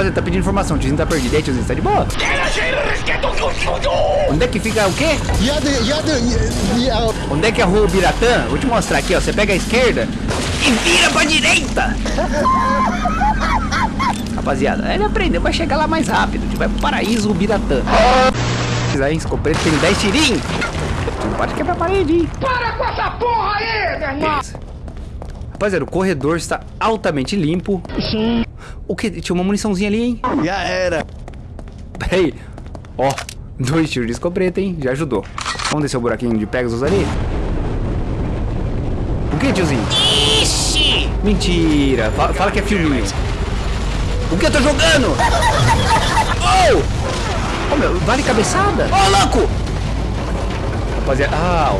Rapaziada, tá pedindo informação. O tiozinho tá perdido. E aí, tiozinho, tá de boa? Onde é que fica o quê? Onde é que é a rua Biratã? Vou te mostrar aqui, ó. Você pega a esquerda e vira pra direita. Rapaziada, ele aprendeu, vai chegar lá mais rápido. A gente vai pro paraíso Biratã. Aí, escopeta tem 10 tirinhos. Não pode quebrar a parede, hein? Para com essa porra aí, meu irmão! Rapaziada, o corredor está altamente limpo. O que? Tinha uma muniçãozinha ali, hein? Já era. Pera aí. Ó, dois tiros de escopeta, hein? Já ajudou. Vamos descer o buraquinho de Pegasus ali? O que, tiozinho? Ixi! Mentira. Fala, fala que é filminho. O que eu tô jogando? Oh! Oh, meu, vale cabeçada? Oh, louco! Rapaziada, ah, ó,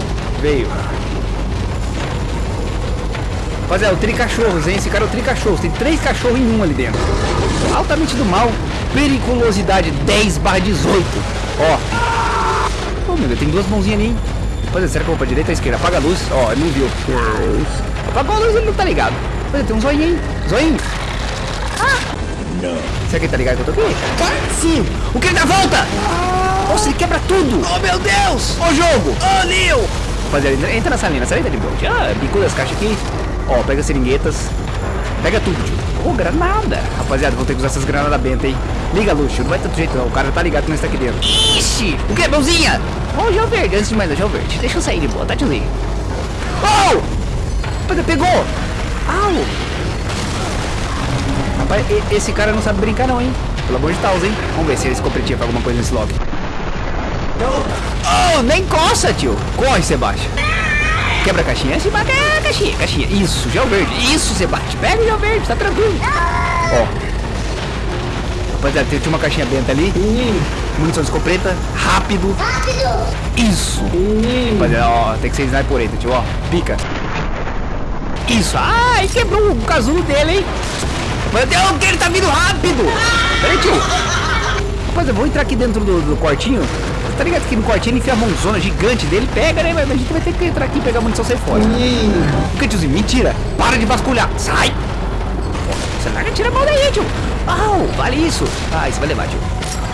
veio. Rapaziada, o tricachorros, hein? Esse cara é o tricachorros. Tem três cachorros em um ali dentro. Altamente do mal. Periculosidade 10 barra 18. Ó. Oh, meu Deus, tem duas mãozinhas ali, hein? Rapaziada, será que eu vou pra direita ou esquerda? Apaga a luz. Ó, ele não viu. Apagou a luz, ele não tá ligado. Rapaziada, tem um zoinho, hein? Zoinho. Será que ele tá ligado que eu tô aqui? Sim! O que ele dá volta? Nossa, ele quebra tudo! Oh, meu Deus! Ô, jogo! Ô, Neo! Rapaziada, entra nessa linha, saída de boa. Ah, bicuda as caixas aqui. Ó, pega as seringuetas. Pega tudo, tio. Ô, granada! Rapaziada, vou ter que usar essas granadas benta, hein? Liga, Luxo, não vai outro jeito não. O cara tá ligado que nós tá aqui dentro. Ixi! O que, mãozinha? Ó, o gel verde, antes de mais, gel verde. Deixa eu sair de boa, tá, tiozinho? Oh! Pegou! Au! Rapaz, esse cara não sabe brincar não, hein? Pelo amor de Deus, hein? Vamos ver se ele escopetinha pra alguma coisa nesse lobby. Oh, nem coça, tio. Corre, Sebastião. Quebra a caixinha. Sebastião, é, caixinha, caixinha. Isso, gel verde. Isso, Sebastião. Pega o gel verde, tá tranquilo. Ó. Rapaziada, tinha uma caixinha benta ali. Munição de escopeta. Rápido. Rápido. Isso. Rapaziada, ó, tem que ser sniper aí, tio, ó. Pica. Isso. Ai, quebrou o casulo dele, hein? Meu Deus, que ele tá vindo rápido! Peraí, tio. Rapaz, eu vou entrar aqui dentro do, do quartinho. Tá ligado que no quartinho ele enfia a mãozona gigante dele, pega, né? Mas a gente vai ter que entrar aqui e pegar a munição e sair fora. O que, tiozinho? Mentira! Para de vasculhar! Sai! Você larga, tira a mão daí, tio! Au, vale isso! Ah, isso vai levar, tio.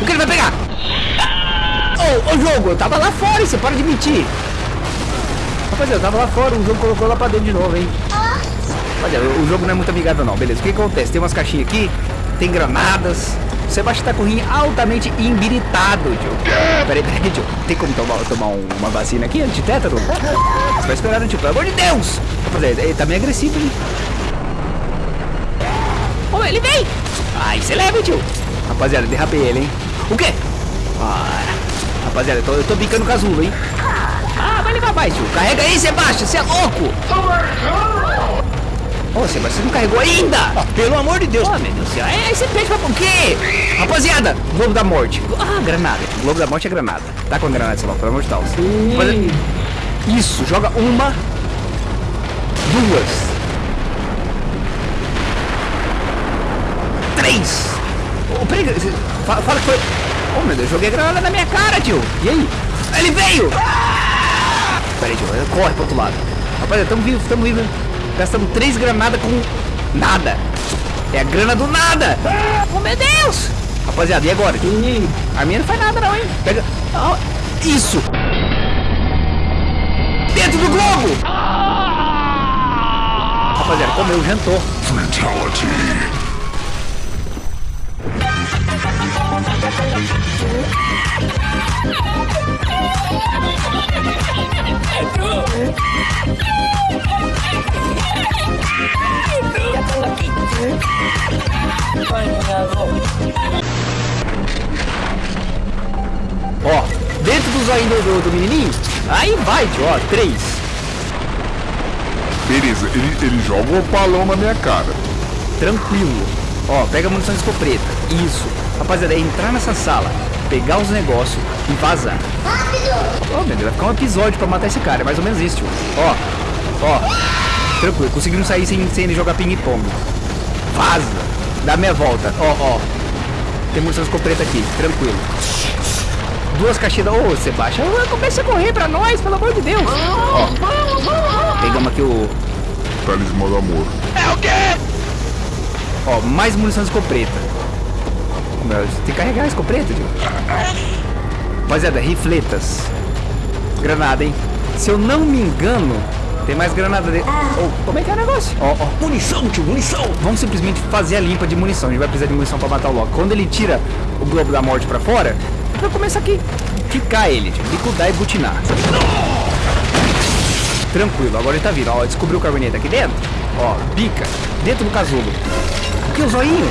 O que ele vai pegar? Ô, ô jogo, eu tava lá fora, você para de mentir! Rapaziada, eu tava lá fora, o jogo colocou lá pra dentro de novo, hein? Olha, o jogo não é muito amigável não, beleza. O que acontece? Tem umas caixinhas aqui, tem granadas. O Sebastião tá com o rim altamente embiritado, tio. Peraí, peraí, tio. Tem como tomar, tomar um- uma vacina aqui, antitétano? Você vai esperar, né, tio? Pelo amor de Deus! Ele tá meio agressivo, hein? Ô, ele vem! Ai, você leva, tio. Rapaziada, derrapei ele, hein? O quê? Ah, rapaziada, eu tô, eu tô o casulo, hein? Ah, vai levar mais, tio. Carrega aí, Sebastião, você é louco! Ô, Sebastião, você não carregou ainda? pelo amor de Deus. Oh, meu Deus do céu. É, você pede pra por quê? Rapaziada, Globo da Morte. Ah, granada. Globo da Morte é granada. Tá com a granada, lá, pelo amor de Deus. Isso, joga uma, duas, três. Ô, peraí, fala, fala que foi... Oh, meu Deus, joguei a granada na minha cara, tio. E aí? Ele veio! Peraí, tio, corre pro outro lado. Rapaziada, tamo vivo, tamo vivo. Gastamos três granadas com nada. É a grana do nada. Oh, meu Deus! Rapaziada, e agora? A minha não faz nada não, hein? Pega... Ó, isso! Dentro do globo! Rapaziada, comeu, jantou. Ó, dentro do zoinho do, do, menininho, aí vai, ó, três. Beleza, ele, ele joga o balão na minha cara. Tranquilo. Ó, pega a munição de escopeta. Isso. Rapaziada, é entrar nessa sala, pegar os negócios e vazar. Rápido! Ó, meu Deus, vai ficar um episódio pra matar esse cara. É mais ou menos isso, tio. Ó, ó. Tranquilo, conseguimos sair sem, sem ele jogar ping-pong. Vaza. Dá meia volta. Ó, ó. Tem munição escopeta aqui. Tranquilo. Duas caixinhas. Ô, Sebastião, comece a correr pra nós, pelo amor de Deus. Ó. Pegamos aqui o, Talismã do amor. Ó, mais munição de escopeta. Tem que carregar a escopeta, tio. Rapaziada, rifletas. Granada, hein? Se eu não me engano, tem mais granada dele. Oh, como é que é o negócio? Ó, ó. Munição, tio, munição. Vamos simplesmente fazer a limpa de munição. A gente vai precisar de munição pra matar o Loki. Quando ele tira o globo da morte pra fora, vai começar aqui. Quicar ele, tio. Bicudar e butinar. Tranquilo, agora ele tá vindo. Ó, descobriu o carbonete aqui dentro. Ó, bica. Dentro do casulo. Que, o zoinho?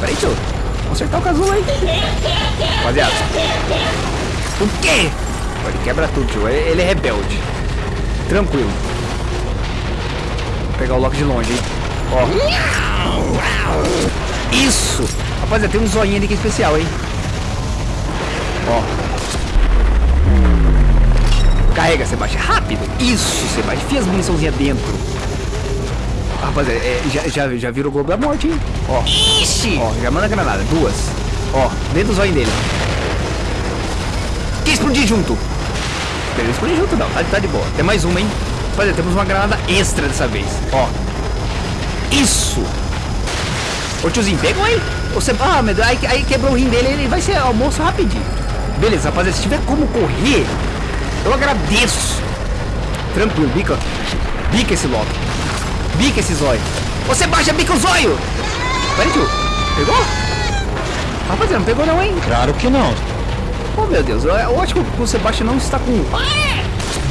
Peraí, tio. Vamos acertar o casulo aí. Rapaziada. O quê? Ele quebra tudo, tio. Ele é rebelde. Tranquilo. Vou pegar o Loki de longe, hein? Ó. Isso! Rapaziada, tem um zoinho ali que é especial, hein? Ó. Carrega, Sebastião. Rápido. Isso, Sebastião. Enfia as muniçãozinhas dentro. Rapaziada, é, já, já, já virou o globo da morte, hein? Ó. Ixi. Ó, já manda granada. Duas. Ó, dentro do zóio dele. Que explodir junto. Beleza, explodir junto não. Tá, tá de boa. Tem mais uma, hein? Rapaziada, temos uma granada extra dessa vez. Ó. Isso. Ô tiozinho, pegou aí. Você, ah, meu Deus, aí, aí quebrou o rim dele, ele vai ser almoço rapidinho. Beleza, rapaziada, se tiver como correr, eu agradeço. Tranquilo, bica. Bica esse logo. Bica esse zóio. Você baixa, bica o zóio. Peraí, tio. Pegou? Rapaziada, não pegou não, hein? Claro que não. Oh, meu Deus. Eu, eu acho que o Sebastião não está com...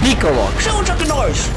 Bica o logo. Chama o Chuck Norris.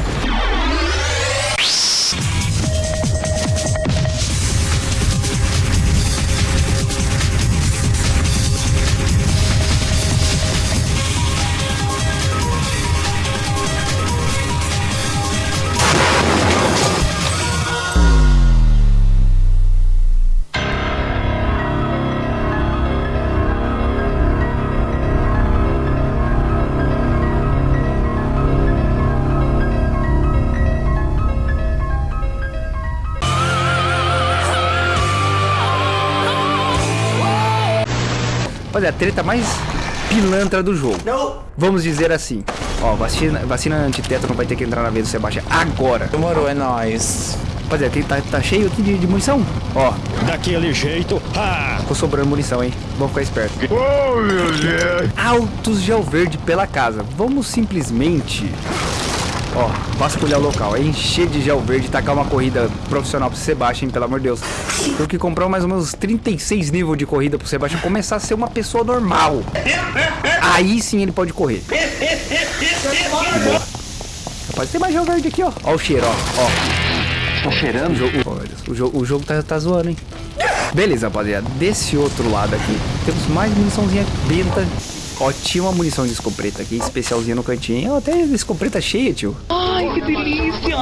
Rapaziada, a treta mais pilantra do jogo. Não. Vamos dizer assim. Ó, vacina, vacina antitétano vai ter que entrar na vez do Sebastião agora. Demorou, é nóis. Rapaziada, aqui tá, tá cheio aqui de, de munição. Ó, Daquele jeito. Ah! ficou sobrando munição, hein? Vamos ficar esperto. Oh, meu Deus. Altos gel verde pela casa. Vamos simplesmente... Ó, vasculhar o local. É encher de gel verde tacar uma corrida profissional pro Sebastião, pelo amor de Deus. Tem que comprar mais ou menos 36 níveis de corrida pro Sebastião começar a ser uma pessoa normal. Aí sim ele pode correr. Boa. Rapaz, tem mais gel verde aqui, ó. Ó o cheiro, ó. ó. Tô cheirando? O jogo, o, jogo, o jogo tá, tá zoando, hein? Beleza, rapaziada. Desse outro lado aqui, temos mais muniçãozinha benta. Ó, tinha uma munição de escopeta aqui, especialzinha no cantinho. Ó, até escopeta cheia, tio. Ai, que delícia.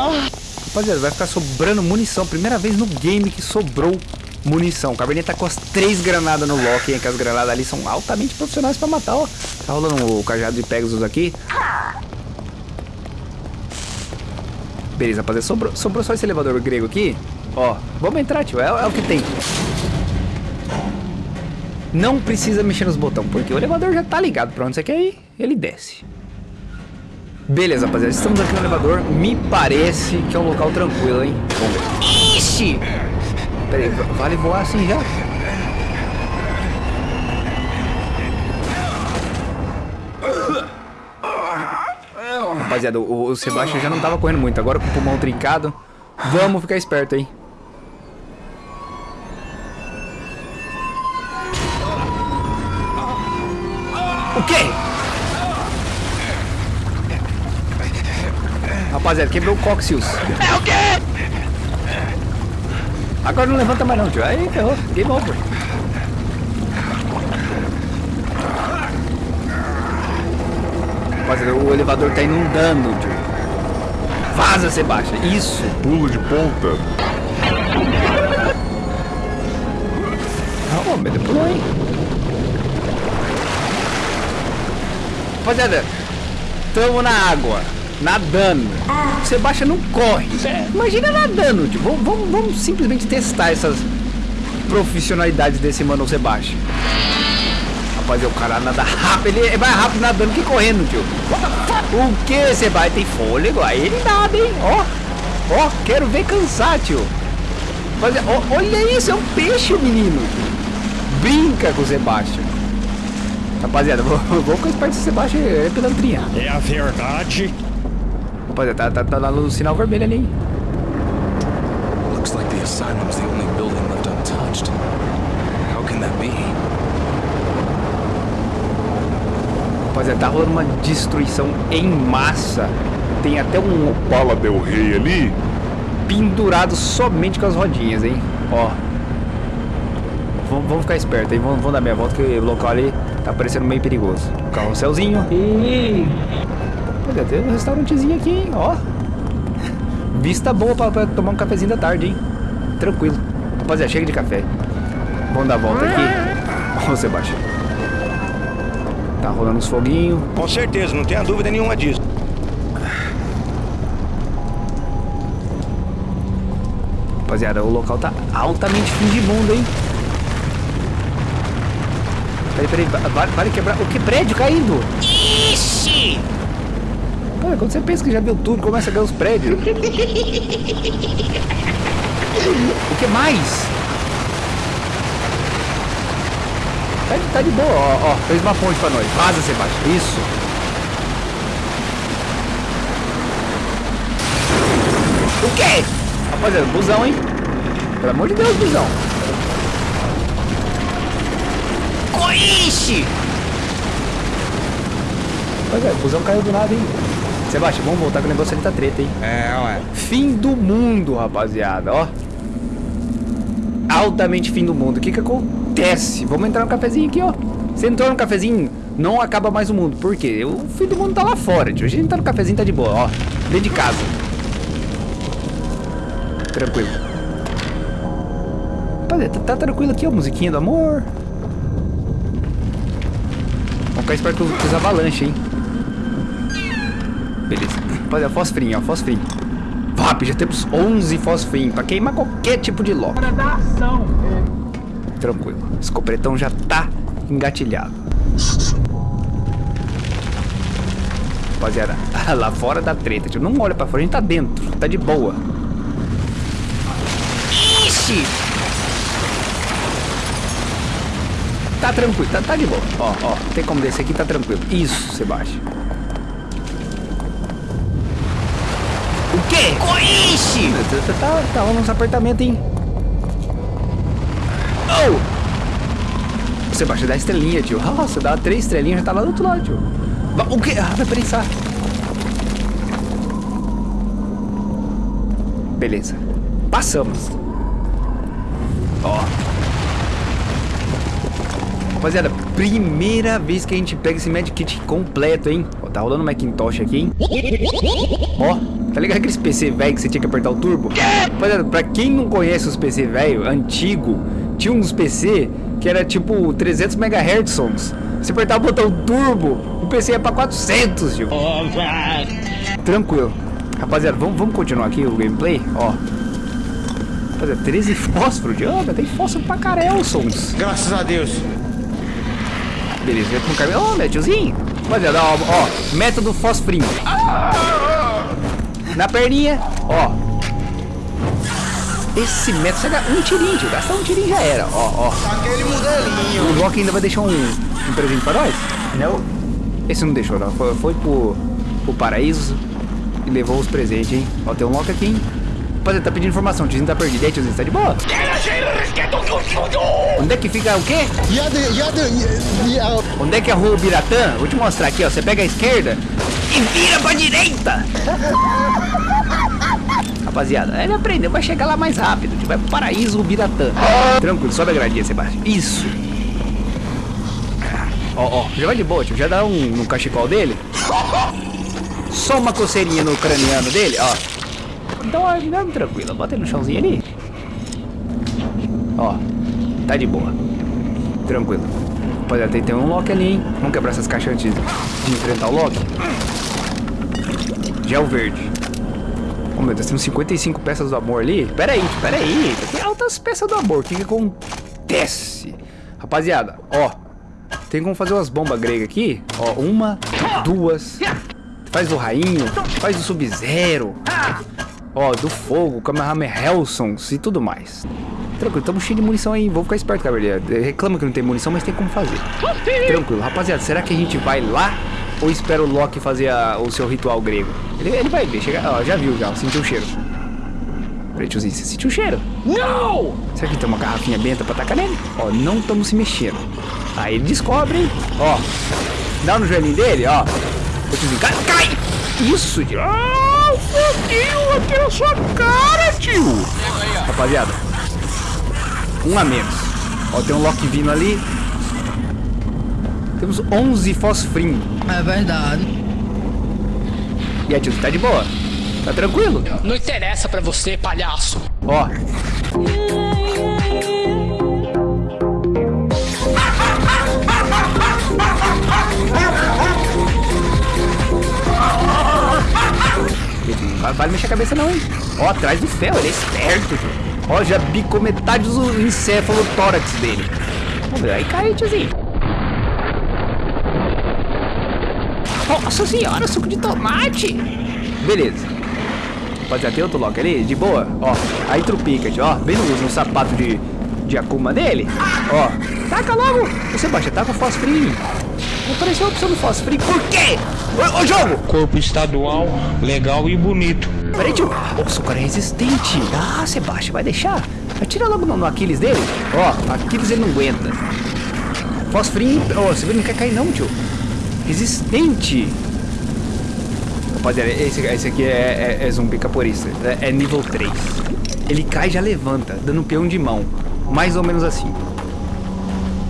Rapaziada, vai ficar sobrando munição. Primeira vez no game que sobrou munição. O Cabernet tá com as três granadas no lock, hein? Que as granadas ali são altamente profissionais pra matar, ó. Tá rolando o cajado de Pegasus aqui. Beleza, rapaziada. Sobrou, sobrou só esse elevador grego aqui. Ó, vamos entrar, tio. É, é o que tem. Não precisa mexer nos botões, porque o elevador já tá ligado pra onde você quer ir. Ele desce. Beleza, rapaziada. Estamos aqui no elevador. Me parece que é um local tranquilo, hein? Vamos ver. Ixi. Pera aí, vale voar assim já? Rapaziada, o, o Sebastião já não tava correndo muito, agora com o pulmão trincado. Vamos ficar esperto, hein? O quê? Rapaziada, quebrou o cóccix. É o quê? Agora não levanta mais não, tio. Aí ferrou. Game over. Rapaziada, o elevador tá inundando, tio. Vaza, Sebastião. Isso. Pulo de ponta. Ô, mas pulou, hein? Rapaziada, tamo na água, nadando. O Sebastião não corre. Imagina nadando, tio. Vamos, vamos, vamos simplesmente testar essas profissionalidades desse mano Sebastião. Rapaziada, o cara nada rápido. Ele é mais rápido nadando que correndo, tio. O que, Sebastião? Tem fôlego? Aí ele nada, hein? Ó, ó, quero ver cansar, tio. Rapaziada, ó, olha isso, é um peixe, menino. brinca com o Sebastião. Rapaziada, vou, vou com esse parte do Sebastião é pilantrinha. É a verdade. Rapaziada, tá, tá, tá lá no sinal vermelho ali? Looks like the asylum's the only building left untouched. How can that be? Rapaziada, tá rolando uma destruição em massa. Tem até um Bala Del Rey ali. pendurado somente com as rodinhas, hein? Ó. Vamos, vamos ficar esperto aí, vamos, vamos dar meia volta que o local ali tá parecendo meio perigoso. Carrosselzinho. E... Olha, tem um restaurantezinho aqui, hein? Ó. Vista boa pra, pra tomar um cafezinho da tarde, hein? Tranquilo. Rapaziada, chega de café. Vamos dar a volta aqui. Ó, Sebastião. Tá rolando uns foguinhos. Com certeza, não tenha dúvida nenhuma disso. Rapaziada, o local tá altamente fim de mundo, hein? Peraí, peraí, va- vale, vale quebrar. O que prédio caindo? Ixi! Cara, quando você pensa que já viu tudo, começa a ganhar os prédios. o que mais? Tá de, tá de boa, ó, ó. Fez uma ponte pra nós. Vaza, Sebastião. Isso. O quê? Rapaziada, busão, hein? Pelo amor de Deus, busão. Coixe! Rapaziada, o busão caiu do nada, hein? Sebastião, vamos voltar que o negócio ali tá treta, hein? É, ué. Fim do mundo, rapaziada, ó. Altamente fim do mundo. O que que acontece? Vamos entrar no cafezinho aqui, ó. Você entrou no cafezinho, não acaba mais o mundo. Por quê? O fim do mundo tá lá fora, tio. A gente tá no cafezinho, tá de boa, ó. Dentro de casa. Tranquilo. Rapaziada, tá, tá tranquilo aqui, ó. Musiquinha do amor. Ficar esperto com os avalanches, hein. Beleza. Rapaziada, fosfrinho, ó. Fosfrinho. Vap, já temos 11 fosfrinho pra queimar qualquer tipo de lock. Tranquilo. Esse copretão já tá engatilhado. Rapaziada, lá fora da treta, tio. Não olha pra fora, a gente tá dentro. Tá de boa. Ixi! Tá tranquilo, tá, tá de boa. Ó, ó, tem como descer aqui, tá tranquilo. Isso, Sebastião. O quê? Ixi! Tá, tá, tá rolando uns apartamentos, hein? Oh! Sebastião, dá estrelinha, tio. Nossa, dá três estrelinhas, já tá lá do outro lado, tio. O quê? Ah, vai prensar. Beleza. Passamos. Ó. Rapaziada, primeira vez que a gente pega esse medkit completo, hein? Ó, tá rolando Macintosh aqui, hein? Ó, tá ligado aqueles PC velho que você tinha que apertar o turbo? Rapaziada, pra quem não conhece os PC velho, antigo, tinha uns PC que era tipo 300 MHz sons. Você apertava o botão turbo, o PC ia pra 400, tio. Tranquilo. Rapaziada, vamos, vamos continuar aqui o gameplay? Ó. Rapaziada, 13 fósforos, tio. Ah, tem fósforo pra carelsons. Graças a Deus. Beleza, vai com o caminhão. Ó, meu tiozinho. Rapaziada, ó, ó, método fosfrinho. Na perninha, ó. Esse método, você um tirinho, tio. Gastar um tirinho já era, ó, ó. Aquele modelinho. O Rock ainda vai deixar um, um presente pra nós? Não. Esse não deixou, não. Foi, foi pro, pro paraíso e levou os presentes, hein. Ó, tem um Loki aqui, hein. Rapaziada, tá pedindo informação. O tiozinho tá perdido. E aí, tiozinho, tá de boa? Onde é que fica o quê? Onde é que é a rua Biratã? Vou te mostrar aqui, ó. Você pega a esquerda e vira pra direita. Rapaziada, ele aprendeu, vai chegar lá mais rápido. A gente vai pro paraíso Biratã. Tranquilo, sobe a gradinha, Sebastião. Isso. Ó, ó, já vai de boa, tio. Já dá um no cachecol dele. Só uma coceirinha no craniano dele, ó. Ó, não, tranquilo. Bota no chãozinho ali. Ó, tá de boa. Tranquilo. Rapaziada, tem, tem um Loki ali, hein? Vamos quebrar essas caixas antes de enfrentar o Loki. Gel verde. Oh meu Deus, temos 55 peças do amor ali. Pera aí, pera aí. Tem altas peças do amor. O que que acontece? Rapaziada, ó. Tem como fazer umas bombas gregas aqui. Ó, uma, duas. Faz do rainho, faz do sub-zero. Ó, do fogo, Kamehameha Hellsons e tudo mais. Tranquilo, estamos cheios de munição aí. Vou ficar esperto, cavaleiro. Reclama que não tem munição, mas tem como fazer. Tranquilo, rapaziada. Será que a gente vai lá ou espera o Loki fazer a- o seu ritual grego? Ele, ele vai ver, chega, ó, já viu, já, sentiu o cheiro. Peraí, tiozinho, você sentiu o cheiro? Não! Será que tem uma garrafinha benta pra tacar nele? Ó, não estamos se mexendo. Aí ele descobre, hein? Ó, dá no joelhinho dele, ó. Ô, tiozinho, cai, cai! Isso, tio. Ah, foguinho aqui na sua cara, tio. Rapaziada, um a menos. Ó, tem um Loki vindo ali. Temos 11 fosfrim. É verdade. E aí, tio, tá de boa? Tá tranquilo? Não interessa pra você, palhaço. Ó. Vai mexer a cabeça não, hein? Ó, atrás do ferro, ele é esperto. Ó, já bicou metade do encéfalo tórax dele. Vamos ver, aí cai, tiozinho. Nossa senhora, suco de tomate. Beleza. Rapaziada, tem outro Loki ali, de boa. Ó, aí trupica, ó. Vem no, no sapato de, de Akuma dele. Ó, taca logo. Você baixa, taca o fosfrinho. Não apareceu a opção do fosfrinho. Por quê? Ô, ô, jogo! Corpo estadual, legal e bonito. Peraí, tio. Nossa, o cara é resistente. Ah, Sebastião, vai deixar? Atira logo no, no Aquiles dele. Ó, Aquiles ele não aguenta. Fosfrinho. Ó, você vê, não quer cair não, tio. Resistente. Rapaziada, esse, esse aqui é, é, é zumbi caporista. É, é nível 3. Ele cai e já levanta, dando peão de mão. Mais ou menos assim.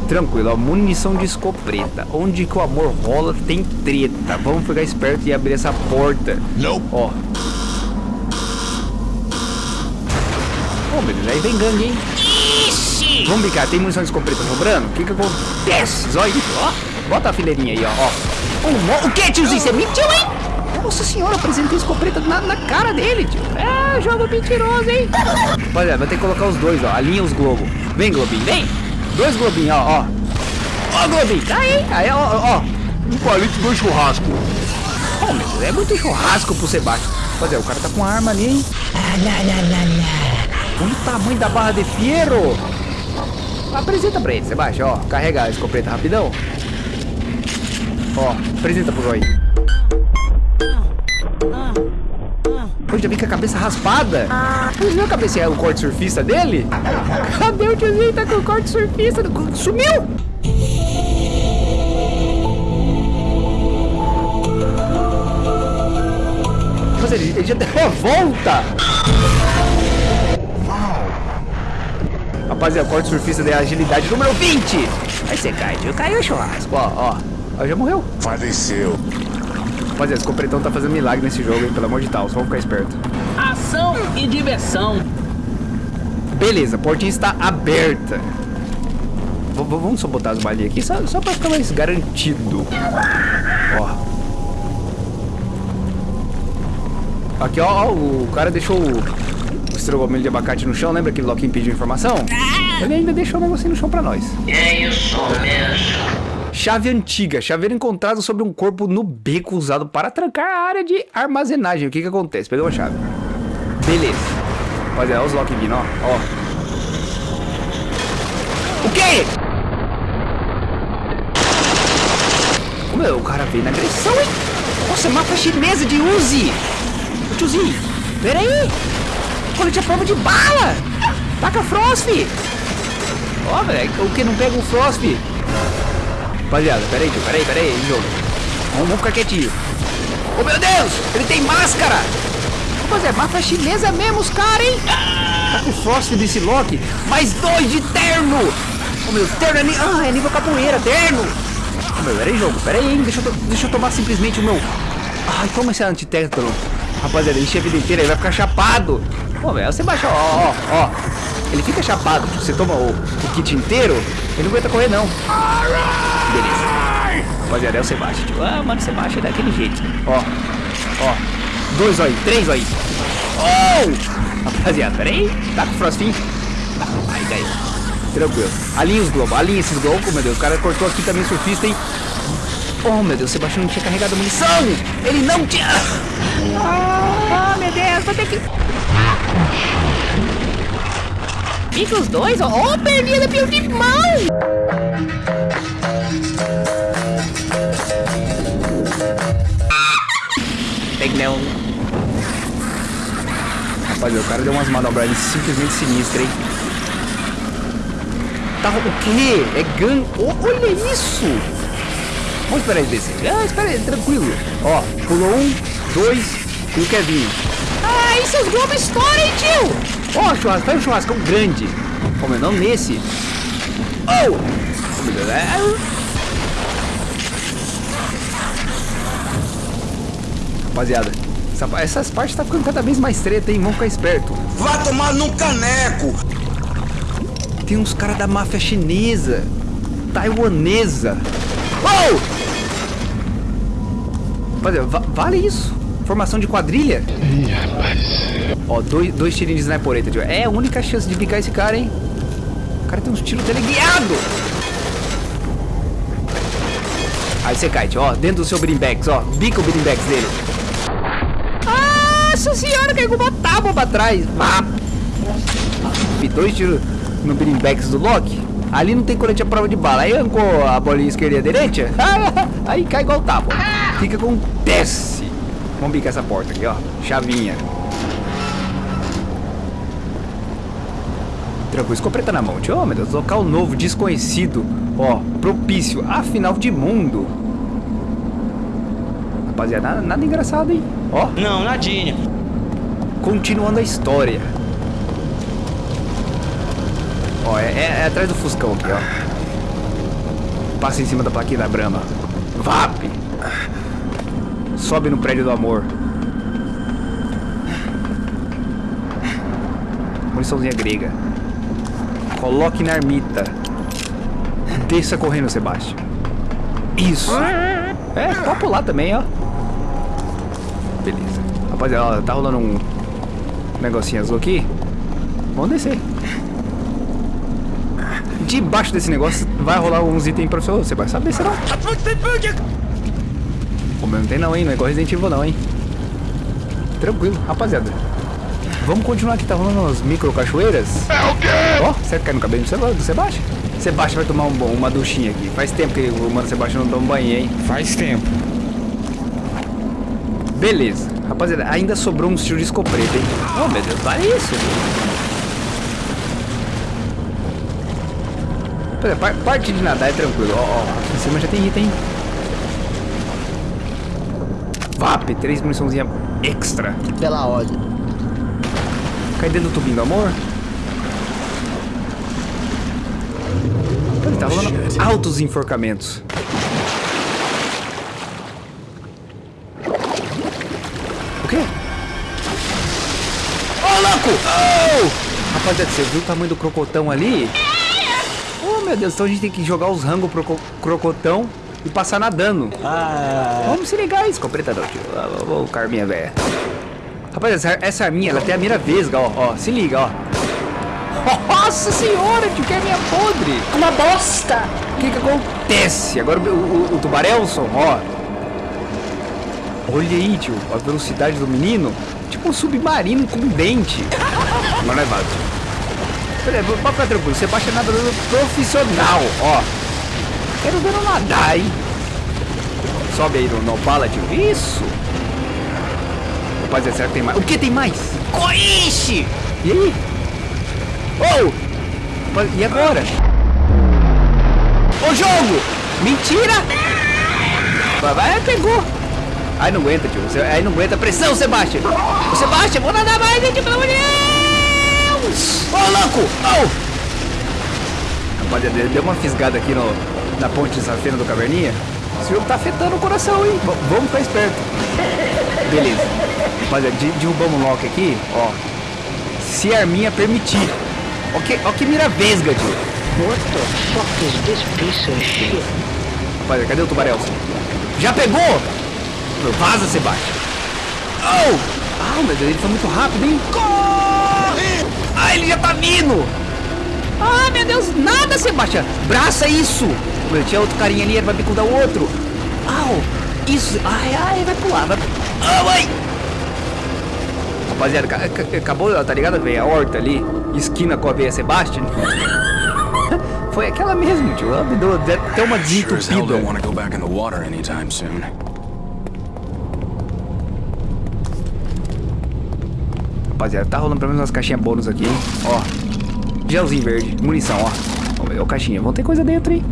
Tranquilo, ó. Munição de escopeta. Onde que o amor rola tem treta. Vamos ficar esperto e abrir essa porta. Não. Ó. Ô, meu Deus, aí vem gangue, hein? Vamos brincar, tem munição de escopeta sobrando? O que que acontece? Zóio, ó. Bota a fileirinha aí, ó. ó. Um o que, tiozinho? Você mentiu, hein? Nossa senhora, eu apresentei escopeta na, na cara dele, tio. É, jogo mentiroso, hein? Rapaziada, vai ter que colocar os dois, ó. Alinha os globos. Vem, Globinho, vem. Dois Globinhos, ó, ó. Ó, Globinho, tá aí. Aí, ó, ó. ó. Um palito do churrasco. Oh, meu Deus, é muito churrasco pro Sebastião. Rapaziada, o cara tá com arma ali, hein? Olha o tamanho da barra de fierro. Apresenta pra ele, Sebastião, ó. Carrega a escopeta rapidão. Ó, apresenta pro Zóio. Pô, já vem com a cabeça raspada. Você viu a cabeça, o corte surfista dele? Cadê o tiozinho? Tá com o corte surfista. Sumiu! Mas ele, ele já deu a volta! Rapaziada, corte surfista de agilidade número 20! Aí você cai. Caiu o churrasco, ó, ó. Ó, já morreu. Faleceu. Rapaziada, esse completão tá fazendo milagre nesse jogo, hein? Pelo amor de Deus, vamos ficar esperto. Ação e diversão. Beleza, a portinha está aberta. V- vamos só botar as balinhas aqui, só, só pra ficar mais garantido. Ó. Aqui, ó, ó, o cara deixou o, o estrogomelho de abacate no chão. Lembra aquele Loki pediu informação? Ele ainda deixou o negocinho no chão pra nós. É isso mesmo. Chave antiga. Chaveiro encontrado sobre um corpo no beco usado para trancar a área de armazenagem. O que que acontece? Pegou a chave. Beleza. Rapaziada, olha os Loki vindo, ó. ó. O quê? Meu, o cara veio na agressão, hein? Nossa, mapa chinesa de Uzi. Ô, tiozinho, pera aí. Colete a prova de bala. Taca Frost. Ó, velho, o que não pega o Frost? Rapaziada, peraí, peraí, peraí, jogo. Vamos, ficar quietinho. Oh, meu Deus! Ele tem máscara! Rapaziada, mata chinesa mesmo os caras, hein? Tá com Frost desse Loki. Mais dois de terno! Oh, meu, terno é, ni- ah, é nível capoeira, terno! Oh, meu, peraí, jogo, peraí, hein? Deixa eu, to- deixa eu tomar simplesmente o meu... Ai, toma esse antitétano. Rapaziada, enche a vida inteira, ele vai ficar chapado. Pô, velho, você baixa, ó, ó, ó. Ele fica chapado, você toma o, o kit inteiro, ele não aguenta correr, não. Beleza. Rapaziada, é o Sebastião. tio. Ah, mano, o Sebastião é daquele jeito. Ó, ó. Dois aí, três aí. Oh! Rapaziada, peraí. Tá com o Frostinho? Aí, daí. Tranquilo. Alinha os globos, alinha esses globos. Oh, meu Deus, o cara cortou aqui também surfista, hein? Oh, meu Deus, o Sebastião não tinha carregado munição. Ele não tinha... Ah, meu Deus, vou ter que... Fica os dois, ó. Ó, perninha da pior de mão. Tem que não. Rapaziada, o cara deu umas manobras simplesmente sinistras, hein? Tá, o quê? É gun... Oh, olha isso! Vamos esperar ele descer. Ah, espera aí, tranquilo. Ó, pulou um, dois e o Kevin. Ah, e seus globos estouram, hein, tio? Ó, churrasco, faz um churrascão grande. Como é não nesse? Oh! Oh. Rapaziada, essa, essas partes tá ficando cada vez mais treta, hein? Vamos ficar esperto. Vá tomar num caneco! Tem uns caras da máfia chinesa, taiwanesa. Oh! Rapaziada, va vale isso? Formação de quadrilha? Ih, rapaz. Ó, dois, dois tirinhos de snipereta, tio. É a única chance de picar esse cara, hein? O cara tem uns tiros teleguiado. Aí você cai, tio. Ó, dentro do seu Brimbex, ó. Bica o Brimbex dele. Nossa senhora, caiu com uma tábua pra trás. Ah. E dois tiros no Brimbex do Loki. Ali não tem colete à prova de bala. Aí arrancou a bolinha esquerda e a direita. Aí cai igual tábua. Fica com desce. Vamos bicar essa porta aqui, ó. Chavinha. Tranquilo, escopeta na mão. Oh, meu Deus, local novo, desconhecido. Ó, propício a final de mundo. Rapaziada, nada, nada engraçado, hein? Ó. Não, nadinha. Continuando a história. Ó, é, é, é atrás do Fuscão aqui, ó. Passa em cima da plaquinha da Brahma. VAP! Sobe no prédio do amor. Muniçãozinha grega. Coloque na ermita. Desça correndo, Sebastião. Isso. É, pode pular também, ó. Beleza. Rapaziada, tá rolando um negocinho azul aqui. Vamos descer. Debaixo desse negócio vai rolar uns itens pra você. Você saber se não. Não tem não, hein? Não é igual Resident Evil não, hein? Tranquilo, rapaziada. Vamos continuar aqui, tá rolando umas micro cachoeiras. É o quê? Ó, oh, certo cai no cabelo do Sebastião? Sebastião vai tomar um, uma duchinha aqui. Faz tempo que o mano Sebastião não toma banho, hein? Faz tempo. Beleza. Rapaziada, ainda sobrou um tiro de escopeta, hein? Oh, meu Deus, vale isso. Rapaziada, parte de nadar é tranquilo. Ó, ó, aqui em cima já tem item, hein? VAP, três muniçãozinha extra. Pela ordem. Cai dentro do tubinho do amor. Ele tá rolando altos enforcamentos. O quê? Ô, oh, louco! Oh! Rapaziada, você viu o tamanho do crocotão ali? Oh, meu Deus, então a gente tem que jogar os rangos pro crocotão e passar nadando. Ah. Vamos se ligar, escopretador, tio. Ô, oh, Carminha, velho. Rapaz, essa, essa arminha, ela tem a mira vesga, ó, ó. Se liga, ó. Nossa senhora, tio, que é minha podre. Uma bosta. O que que acontece? Agora o, o, o tubarelson, ó. Olha aí, tio, a velocidade do menino. Tipo um submarino com um dente. Agora é. Pera aí, pode ficar tranquilo. Você baixa nadador profissional, ó. Quero ver ela nadar, hein? Sobe aí no, tio. Isso. Rapaziada, será que tem mais? O que tem mais? Coixe! E aí? Oh! E agora? Ô jogo! Mentira! Vai, pegou! Ai, não aguenta, tio. Aí não aguenta. Pressão, Sebastião! Ô, Sebastião, vou nadar mais, gente, pelo amor de Deus! Ô, oh, louco! Oh! Rapaziada, deu uma fisgada aqui no, na ponte de Safena do Caverninha. Esse jogo tá afetando o coração, hein? V vamos ficar esperto. Beleza. Rapaziada, derrubamos o lock aqui, ó. Se a arminha permitir. Ó que, ó que mira vesga, tio. What the fuck is this piece of shit? Rapaziada, cadê o tubarão? Já pegou? Vaza, Sebastião. Oh! Ah, meu Deus, ele foi muito rápido, hein? Corre! Ah, ele já tá vindo! Ah, meu Deus, nada, Sebastião. Braça isso. Meu, tinha outro carinha ali, ele vai bicudar o outro. Au, isso. Ai, ai, vai pular, vai... Ah, vai. Rapaziada, ca- ca- acabou, tá ligado? Veio a horta ali, esquina com a veia Sebastian. Foi aquela mesmo, tio. Ela me deu até uma desentupida. Rapaziada, tá rolando pelo menos umas caixinhas bônus aqui, hein? Ó. Gelzinho verde, munição, ó. Ó, caixinha. Vão ter coisa dentro, hein?